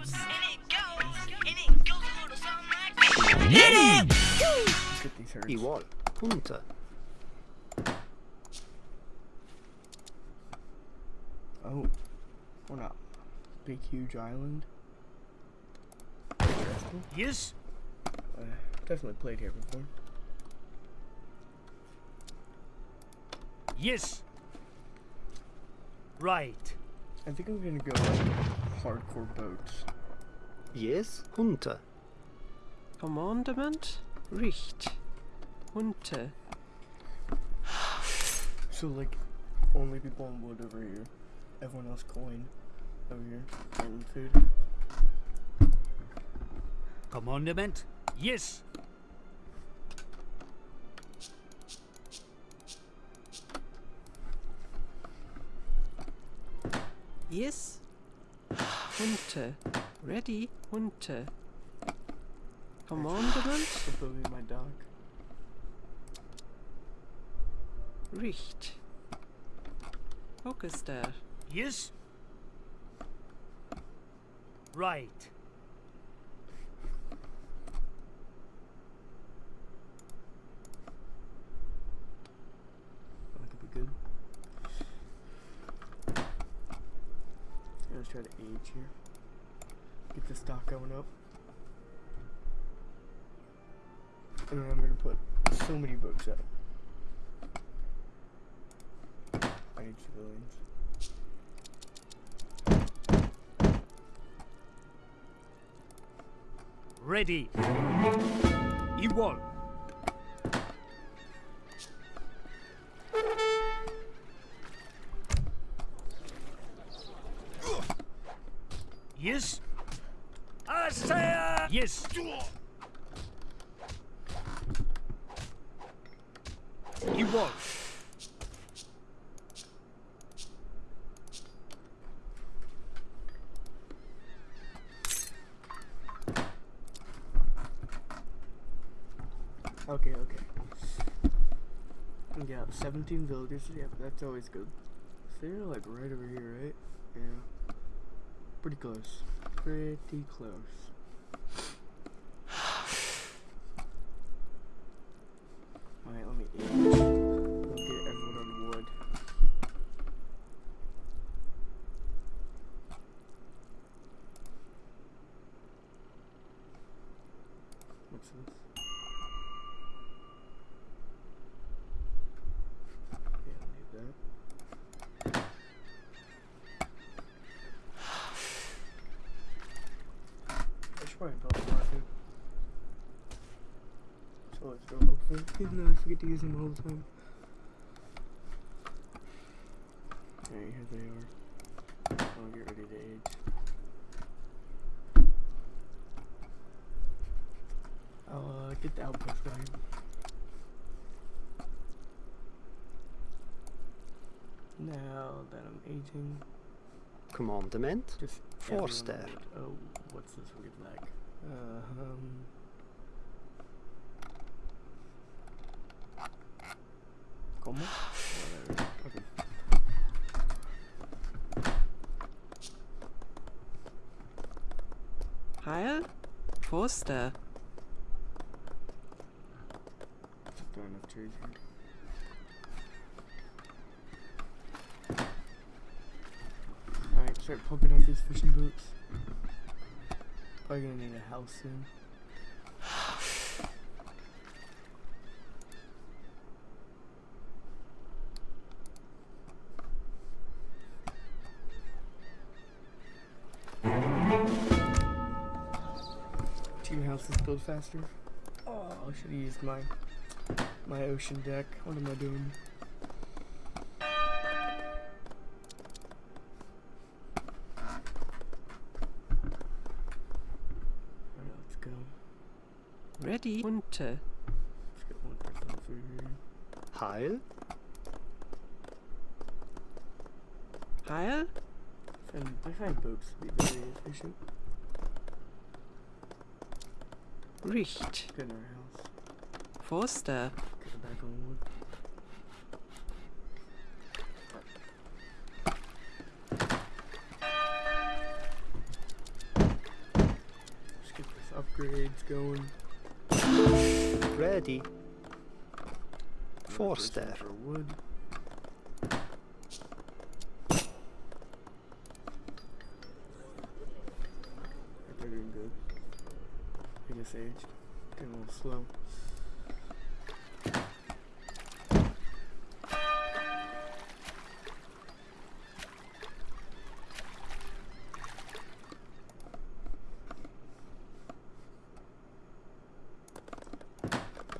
goes, and it goes, and it goes a little something like this. Hit it! Get these hurts. Igual. Runter. Oh, we're not. Big, huge island. Yes. Uh, definitely played here before. Yes. Right. I think I'm gonna go like hardcore boats. Yes. Hunter. Commandment? Richt. Hunter. So like, only people on wood over here. Everyone else coin over here. And food. Commandment. Yes. Yes. Hunter. Ready? Hunter. Commandment? For building my dog. Richt. Focus there. Yes. Right. Oh, that could be good. Let's try to age here. Get the stock going up. And then I'm gonna put so many books up. I need civilians. Ready. E1. Yes. Igual. Okay, okay. Yeah, 17 villagers. Yeah, that's always good. So you're like right over here, right? Yeah. Pretty close. Pretty close. Alright, let me age. I'll get everyone on wood. What's this? Yeah, I need that. I should probably build a market. So let's go hopefully. Even though I forget to use them all the time. Alright, here they are. I'll get ready to age. I'll uh, get the outpost going. Now that I'm aging, Commandment. just Forster. Oh, what's this weird lag? Uh, um. ¿Cómo? Heil? Just throw enough trees here. Alright, start popping out these fishing boats. Probably gonna need a house soon. Houses build faster. Oh, I should have used my my ocean deck. What am I doing? Alright, let's go. Ready? Hunter. Let's get one person through here. Heil. Heil? I find, I find boats to be very efficient. Richt. Get in our house. Forster. Get it back on wood. upgrades going. Ready. Another Forster. For wood. Right, They're doing good. I guess age. Getting a little slow.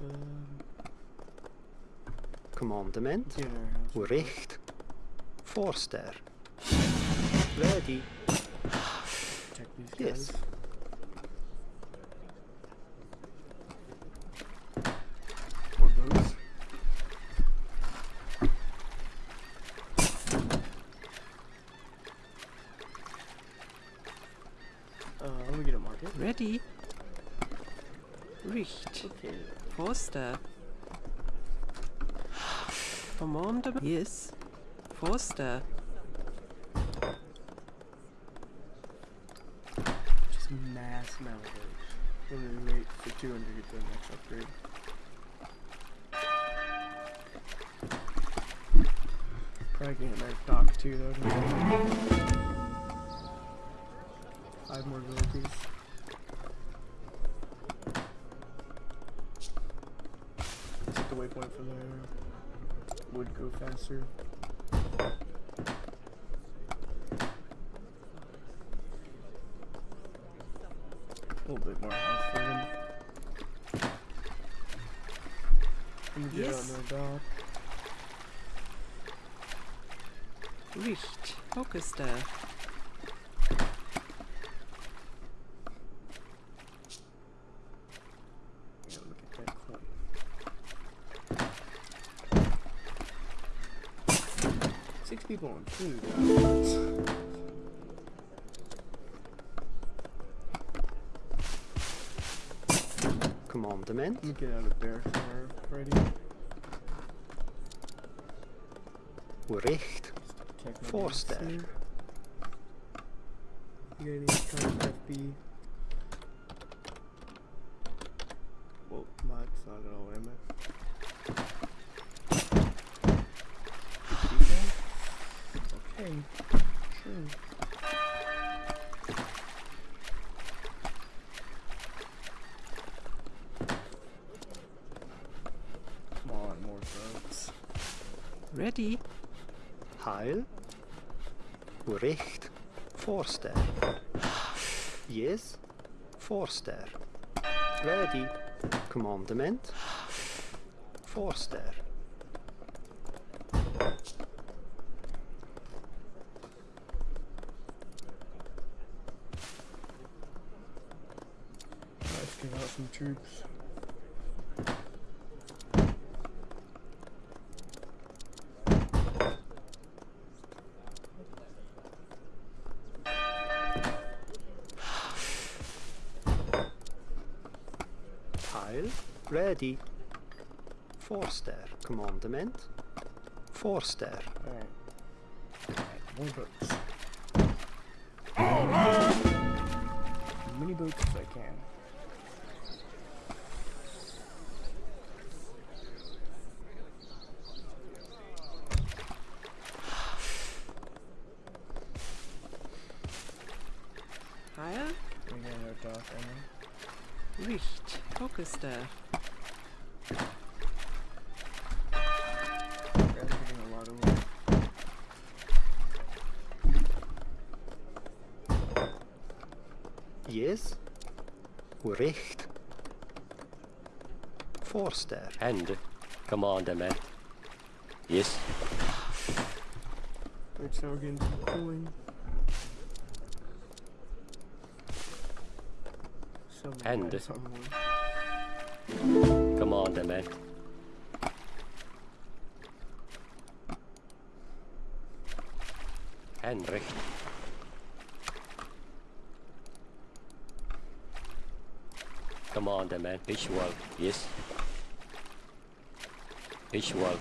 Um, Commandement. get our house. real quick. Recht. Forster. Ready. Check these Yes. guys. More boats. Uh, let me get a market. Ready. Richt. Okay. Forster. Commandement. Yes. Forster. Just mass amount of. We're gonna wait for 200 to get the next upgrade. Probably getting a nice dock too though. Five more villages. Set the waypoint for there. Would go faster. A little bit more house for them. Let me get Yes dock. Richt. Orchester. Yeah, look at that coin. Six people on food. Commandement. Let me get out of there somewhere ready. Recht. Check my Forster. boots here. You got any kind of FB? Well, mod's not at all what I meant. Okay, sure. Come on, more boats. Ready. Heil. Recht. Forster. Yes. Forster. Ready. Commandement. Forster. Let's get out some troops. Heil. Ready. Forster. Commandement. Forster. Alright. Alright, more boats. As many boats as I can. Heil. We got our dock right now. Richt. Forster. And commandment. Yes. Right, so we're getting some coin. Some And- guys on wood. Commandment. Henrik. Commandment. Visual. Yes. Ich Ritual.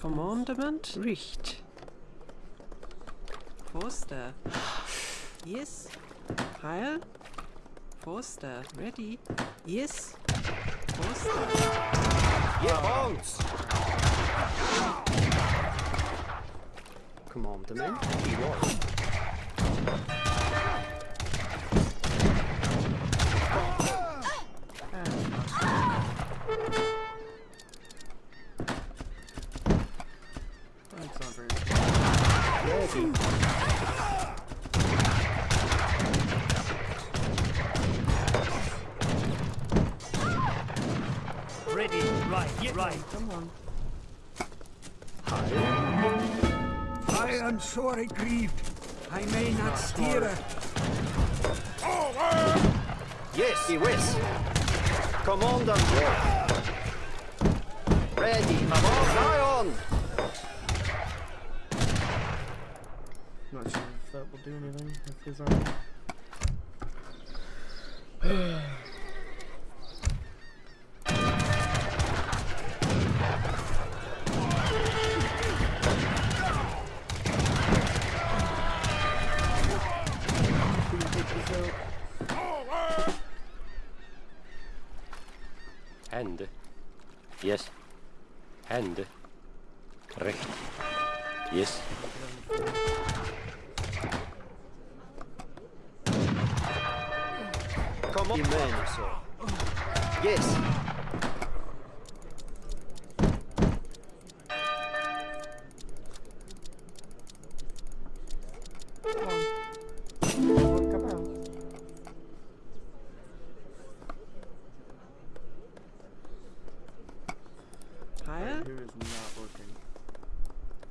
Commandment Richt. Foster. Yes. Heil. Foster. Ready. Yes. Yeah, bounce! Commandement. Jawohl. That's Right. Yes. Right. Come on. Heil. I am sorry grieved. I may not ah, steer her. Yes, he whiz. Commandant. Ready. Avance. Eye on. Not sure if that will do anything. If his army.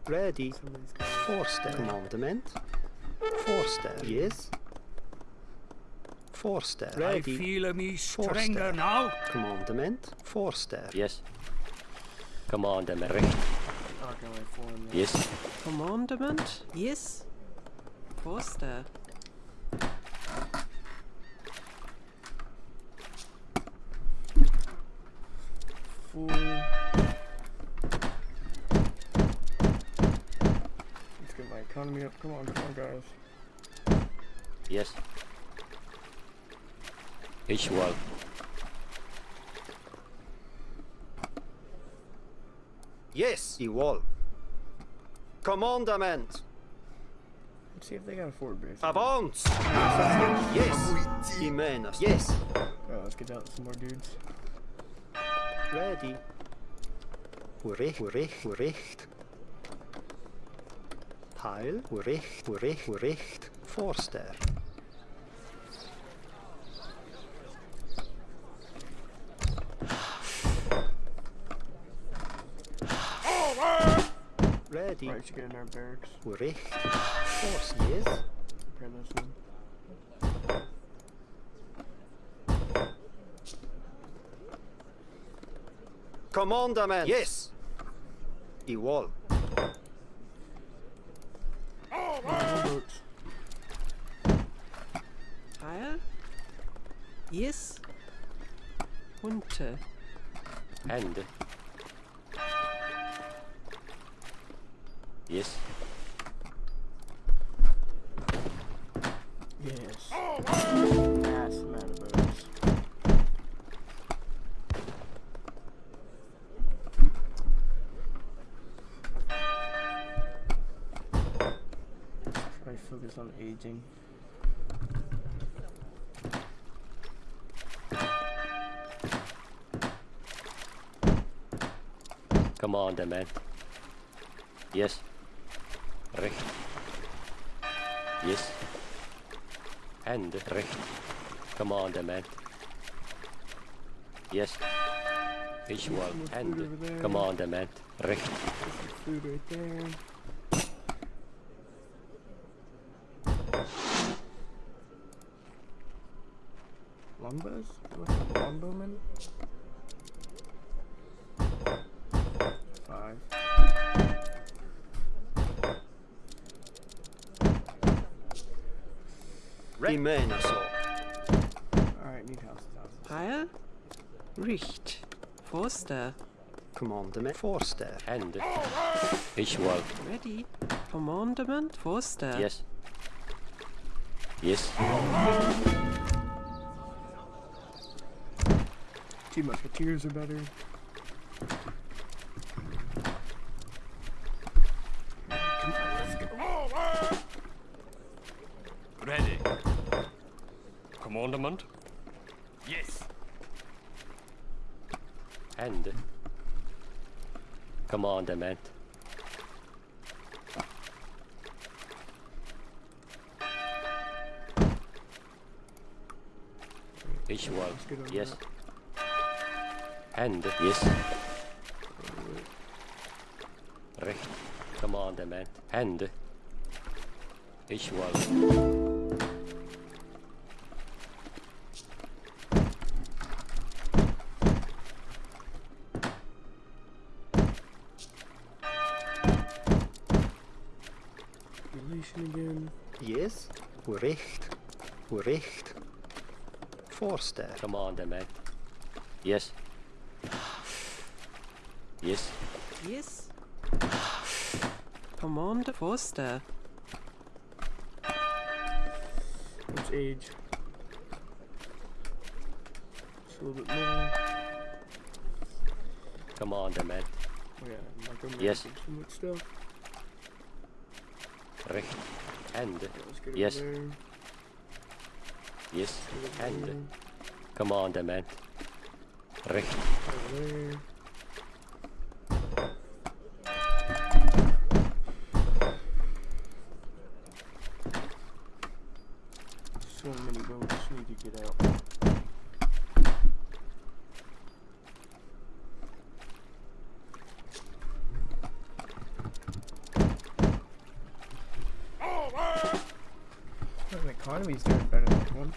Ready. Somebody's got Forster. Commandement. Forster. Yes. Forster. I Ready. feel me Forster. stronger now. Commandement. Forster. Yes. Commandement. Recht. not gonna wait for him. Yes. Commandment. Yes. Forster. Fool. Let's get my economy up. Come on, come on, guys. Yes. Visual. Yes, Ewol. Commandament. Let's see if they got a forward base. Avance. Yes. Jimenez. Yes. Oh, let's get out some more dudes. Ready. Recht, recht, recht. Heil, recht, recht, recht. Forster. Ready. Alright, should get in our barracks. Recht. Force, yes. Prepare this one. Yes. Ewol. Double boats. Yes. Hunter. Hand. Commandement. Yes. Recht. Yes. Hand. Recht. Commandement. Yes. Visual. And. Hand. over there. Commandement. Recht. Food right there. Longbows? What's a longbowman? Five. Jimenez. Alright, need houses, houses. Heil. Richt. Forster. Commandement. Forster. Hand. Visual. Ready. Commandment. Forster. Yes. Yes. Two musketeers are better. Hand. Commandment. Visual. Let's get on Yes. that. Hand. Yes. Recht. Commandment. Hand. Visual. Relation Recht. Forster. Commandment. Yes. Yes. Yes. Commander Forster. What's age? Just a little bit more. Commandment. Oh yeah, micromanaging Yes. so much stuff. Recht. Hand. Yeah, let's get Yes. Yes. Get over Hand. Recht. Over there. So many boats need to get out. Oh, the economy's doing better than that one.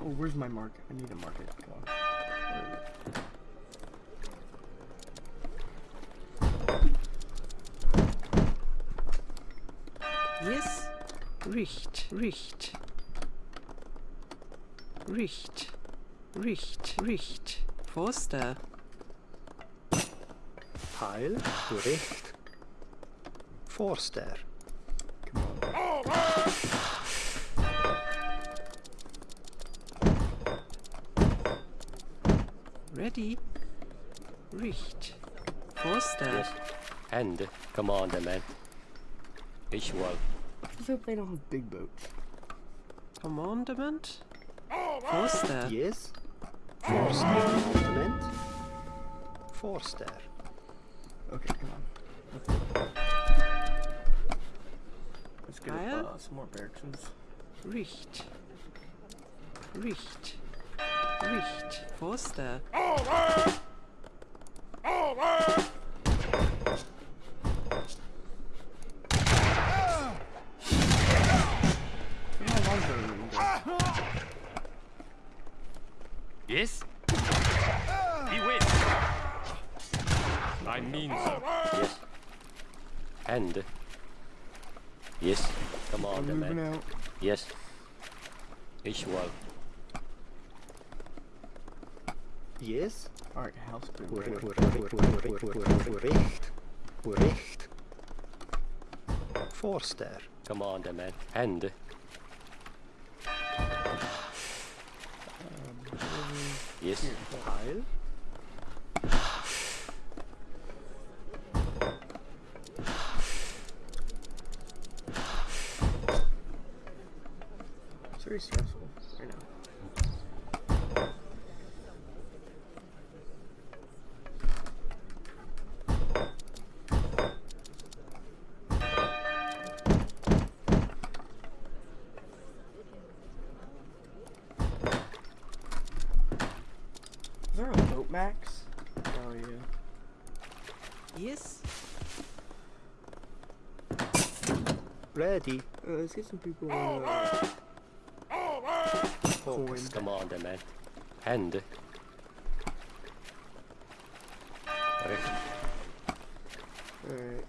Oh, where's my mark? I need a market. Come on. It? Yes. Richt. Richt. Richt. Richt. Richt. Forster. Heil. Recht. Forster. Come on. Ready. Richt. Forster. Yes. Hand. Commandment. Visual. Just hope they don't have big boats. Commandment. Forster. Yes. Forster. Commandement. Forster. Okay, come on. Let's get uh, some more barracks. Richt. Richt. Richt. Forster. Come on, longbow room, guys. Yes? He wins. I mean so. Yes. Hand. Yes. I'm moving Commandment. out. Yes. Visual. Yes. Alright, house boom. Recht. Recht. Forster. Commandment. Hand. Yes. Heil. It's very stressful right now. Is there a boat max? Oh yeah. Yes. Ready. Uh, let's get some people on uh, coin. Commandment. Hand. Recht. Alright.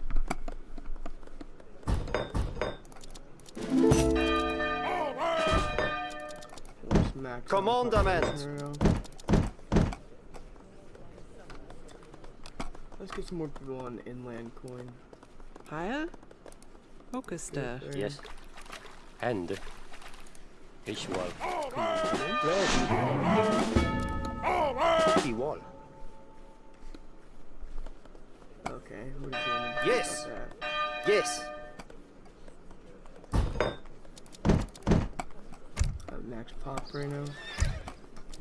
Let's max out the Commandment. population right now. Let's get some more people on inland coin. Heil? Orchester. There. Yes. Hand. Visual. Ready wall. Okay, what are you doing? Yes. That? Yes. Max pop right now.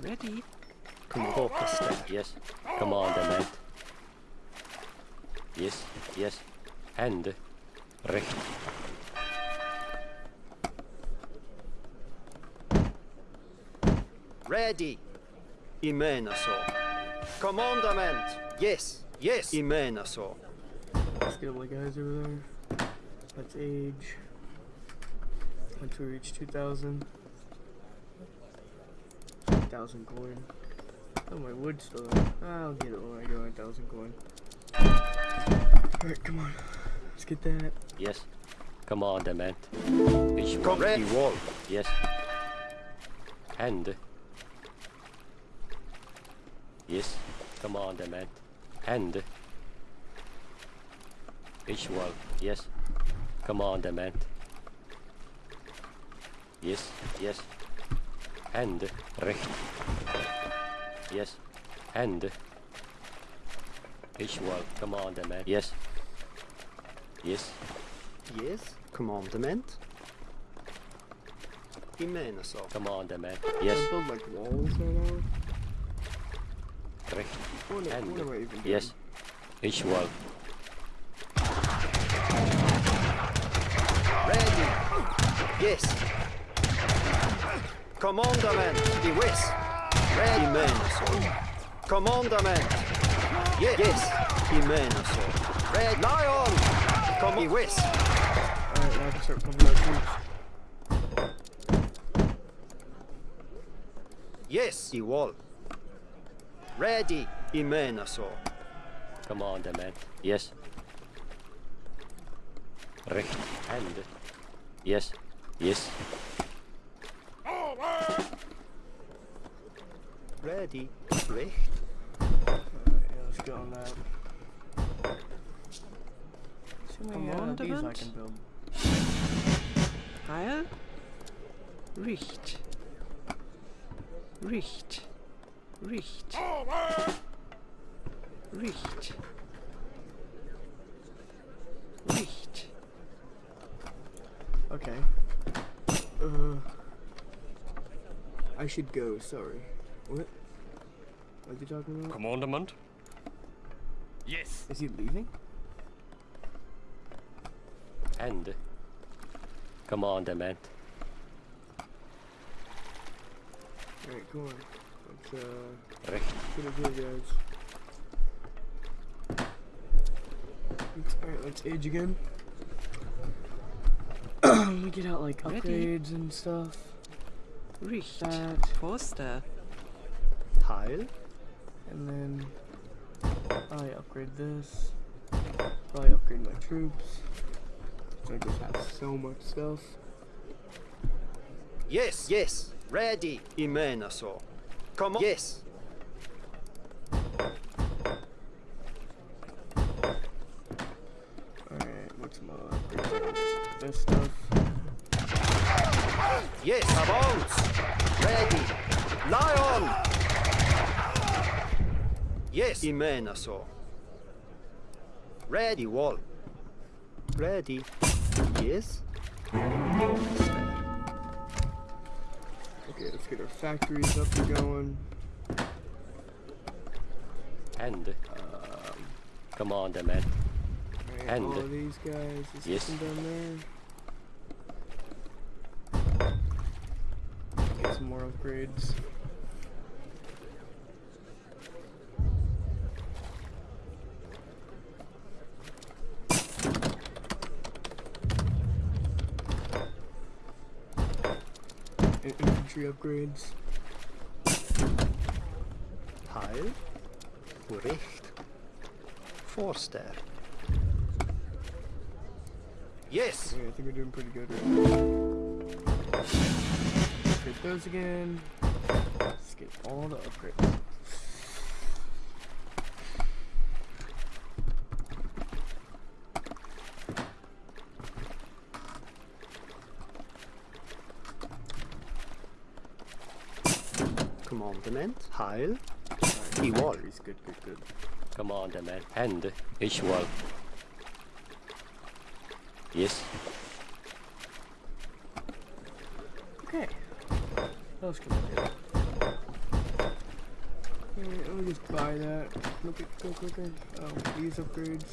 Ready. Orchester. Yes. Commandement. Yes. Yes. Hand. Recht. Ready. I menar så. Commandament. Yes. Yes. I menar så. Let's get all the guys over there. Let's age. Once we reach 2,000. 1,000 coin. Oh, my wood still. I'll get it when I go 1,000 coin. Alright, come on. Let's get that. Yes. Commandement. Visual. Come ready wall. Yes. Hand. Yes. come Commandment. Hand. Visual. Yes. Come on, Commandment. Yes. Yes. Hand. Recht. Yes. Hand. Visual. Commandment. Yes. Yes. Yes. Commandament. I menar. Commandment. Yes. I build like walls right now? Recht. What, am- Hand. what am I even doing? Yes. Visual. Ready. Yes. Commandament. I west. Ready. Menar så. Yes. Yes. I menar. Red Lion. Kom i west. Alright, now I can start pumping out troops. Yes. I wall. Ready. I menar så. Commandement. Yes. Recht. Hand. Yes. Yes. Ready. Recht. Alright, yeah, let's get on that. See how uh, these I Commandment? can build. Heil? Richt. Richt. Richt. Richt. Richt. Okay. Uh, I should go. Sorry. What? What are you talking about? Commandement. Yes. Is he leaving? Hand. Commandement. Alright, come on. Let's uh Recht. get it here, guys. Alright, let's age again. Let me get out like Ready. upgrades and stuff. Richt. That. Forster. Tile. And then I upgrade this. Probably upgrade my troops. So I just have so much stuff. Yes. Yes. Ready. I menar så. Kom Yes. Alright, what's my upgrades? This stuff. Yes. Avance. Ready. Lion. Yes. I menar. Ready wall. Ready. Yes. Okay, let's get our factories up and going. And. Um, Commandment. alright, And- all of these guys. Is Yes. yes. down there. Get some more upgrades. And infantry upgrades. Heil. Recht. Forster. Yes. Yeah, I think we're doing pretty good right now. Upgrade those again. Let's get all the upgrades. Commandement. Heil. Alright, He won. He's good, good, good. Commandment. And wall. Yes. Okay. What else can I do? Yeah, let me just buy that. Look at go quicker. Oh, these upgrades.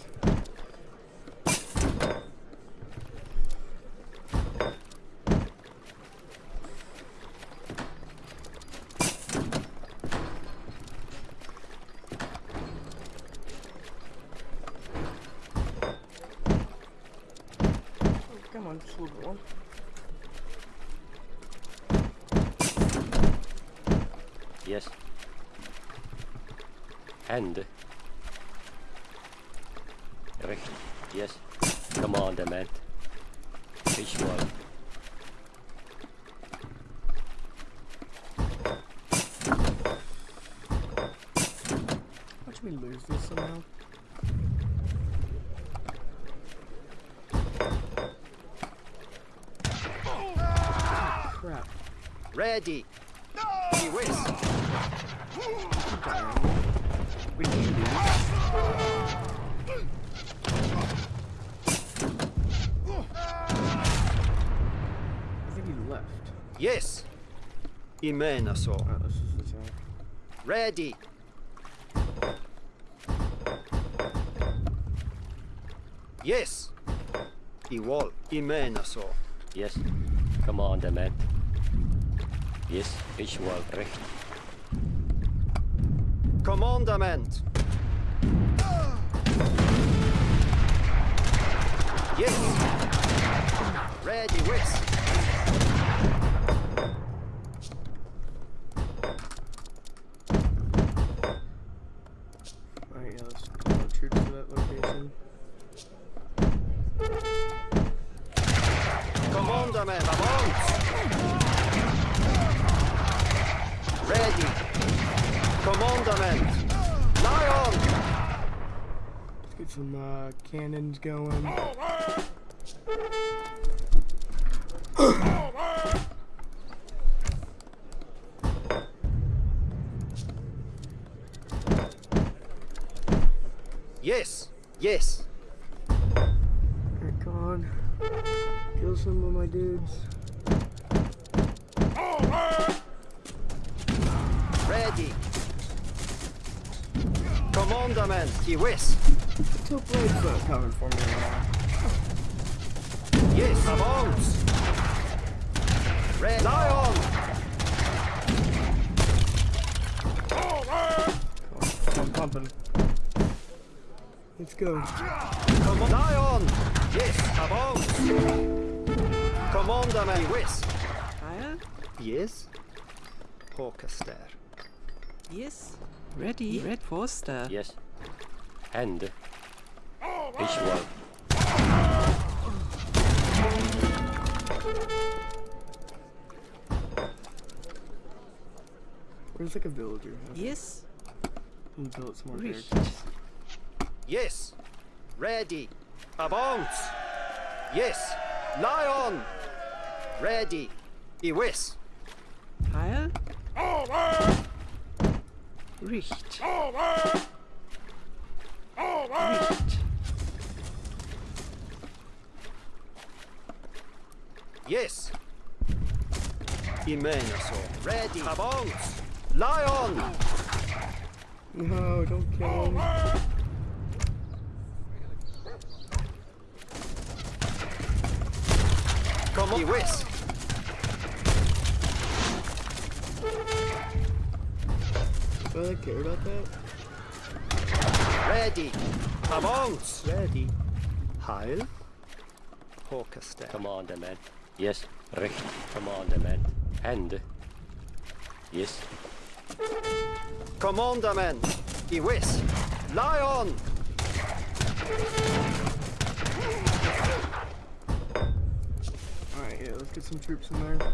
Oh, come on, just a little bit more. Yes. And. Recht. Yes. Commandment. Each wall. Watch me lose this somehow. Crap. Ready. He whiz. We can do I think he left. Yes. Imena så. Oh, this is the attack. Ready. Yes. I wall. Imena så. Yes. Each wall. Recht. Commandament. Yes. Ready, whiz. Alright, yeah, let's pull our troops to that location. Commandament. Avance. Ready. Commandament. Lion. Let's get some uh, cannons going. Yes. Yes. Commandament. He whiz. Two blades uh, coming for me now. Yes. Avance. Red. Lion. I'm pumping. Let's go. Come on. Lion. Yes. Avance. Commandament. He whiz. Heil. Yes. Hawkester. Yes. Ready. Red Forster. Yes. And each wall. Where's like a villager? Okay, Yes. I'm gonna build some more Recht. characters. Yes. Ready. Avance. Yes. Lion. Ready. He whiz. Heil. Richt. Richt. Yes. Imenaso. Ready. Avance. Lion. No, don't kill him. Come on. He whiz. Do I like care about that? Ready. Avance. Ready. Heil. Hawkester. Commandment. Yes. Recht. Commandment. And yes. Commandament. He Lie on! Alright, yeah, let's get some troops in there.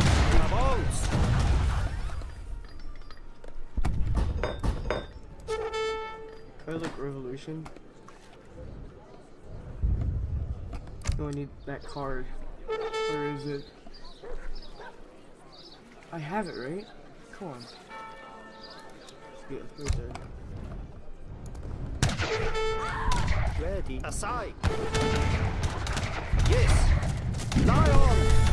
Oh, I need that card. Where is it? I have it, right? Come on. Yeah. Ready. Aside. Yes. Lion.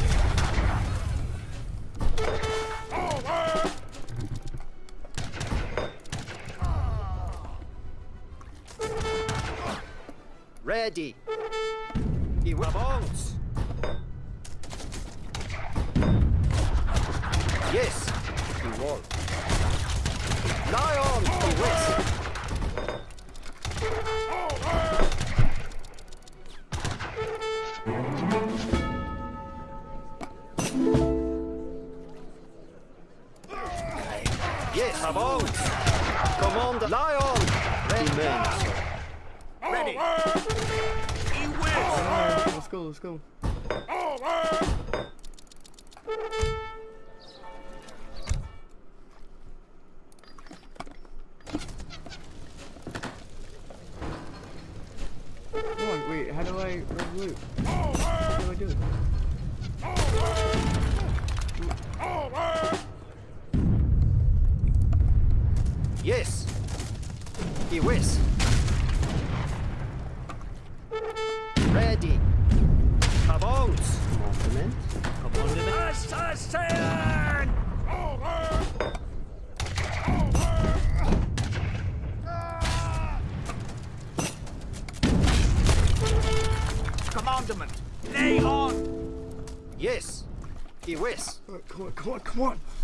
Ready. I let's go, come on, come on, come on!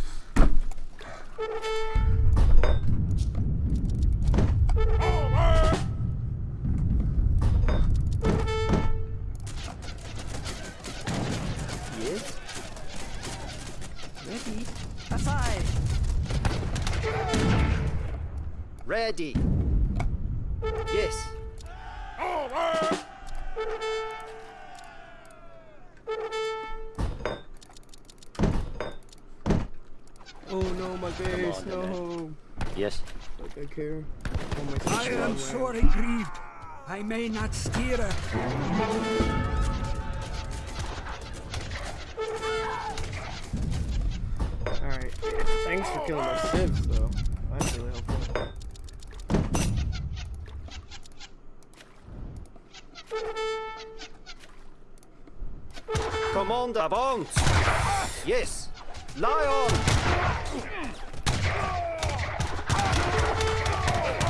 Care. I am on sorely grieved. I may not steer it. Alright, thanks for killing my civs though. That's really helpful. Command avance. Yes. Lion.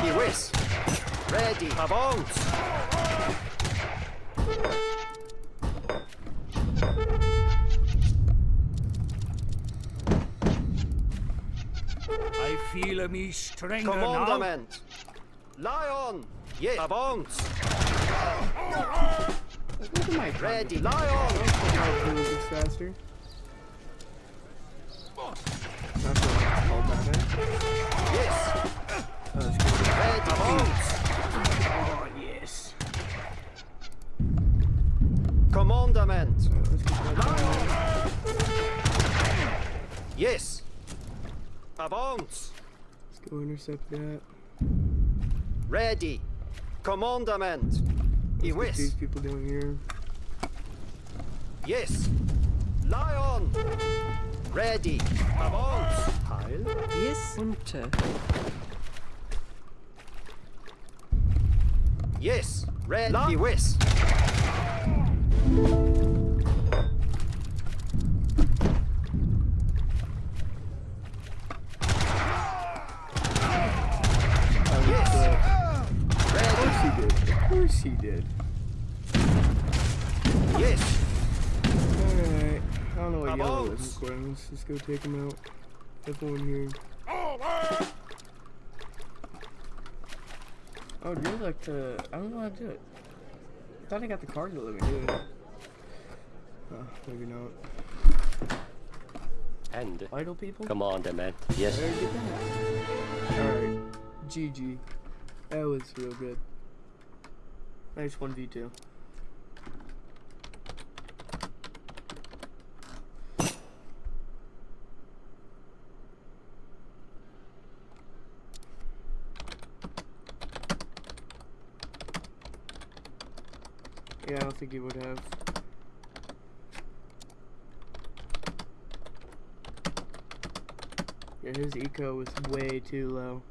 I whiz. Ready. Avance. I feel me stronger now. Commandment. Lion. Yes. Avance. Look at my Ready. Move is faster. That's what it's called that? Yes. Oh. oh, yes. Commandment. Alright, let's get that going. Yes. Avance. Let's go intercept that. Ready. Commandment. I Let's get these people down here. Yes. Lion. Ready. Avance. Heil. Yes, unter. Yes. red Yes. Of course he did. Of course he did. Yes. Alright. I don't know what yellow is recording. Let's just go take him out. Everyone here. I would really like to. I don't know how to do it. I thought I got the card to let me do it. Oh, maybe not. And Idle people? come commander, man. Yes. Very good that. Alright. GG. That was real good. Nice 1v2. Don't think he would have. Yeah, his eco was way too low.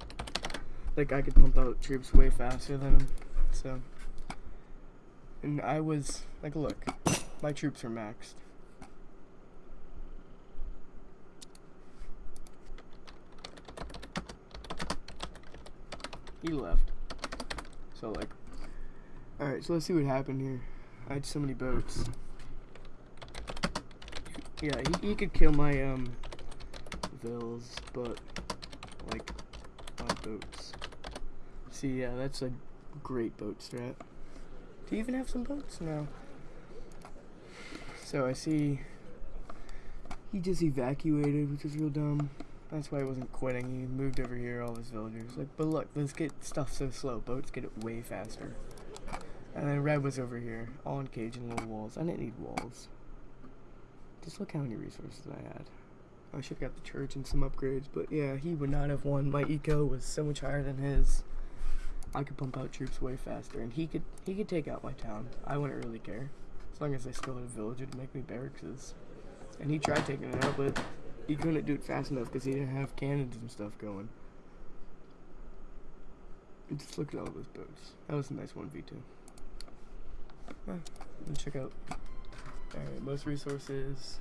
Like I could pump out troops way faster than him. So and I was like look, my troops are maxed. He left. So like Alright, so let's see what happened here. I had so many boats. Yeah, he, he could kill my um vills, but like my boats. See, yeah, that's a great boat strat. Do you even have some boats? No. So I see he just evacuated, which is real dumb. That's why he wasn't quitting. He moved over here, all his villagers. Like, but look, let's get stuff so slow. Boats get it way faster. And then Red was over here, all encaged in little walls. I didn't need walls. Just look how many resources I had. I should have got the church and some upgrades, but yeah, he would not have won. My eco was so much higher than his. I could pump out troops way faster, and he could he could take out my town. I wouldn't really care, as long as I still had a villager to make me barracks. And he tried taking it out, but he couldn't do it fast enough because he didn't have cannons and stuff going. And just look at all those boats. That was a nice one v two. Huh, let's check out. Alright, most resources.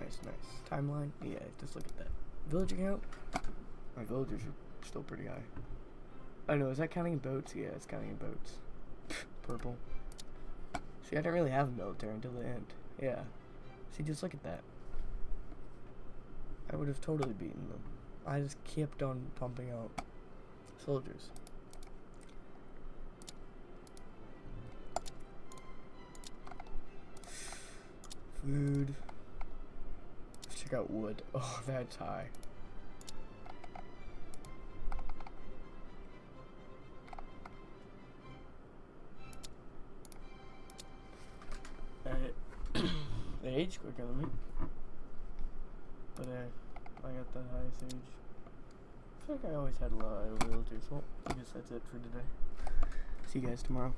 Nice, nice. Timeline? Yeah, just look at that. Villager count? My villagers are still pretty high. Oh, I know, is that counting in boats? Yeah, it's counting in boats. Purple. See, I didn't really have a military until the end. Yeah. See, just look at that. I would have totally beaten them. I just kept on pumping out soldiers. Food. Let's check out wood. Oh, that's high. Alright. they age quicker than me. But uh, I got the highest age. I feel like I always had a lot of villagers. Well, I guess that's it for today. See you guys tomorrow.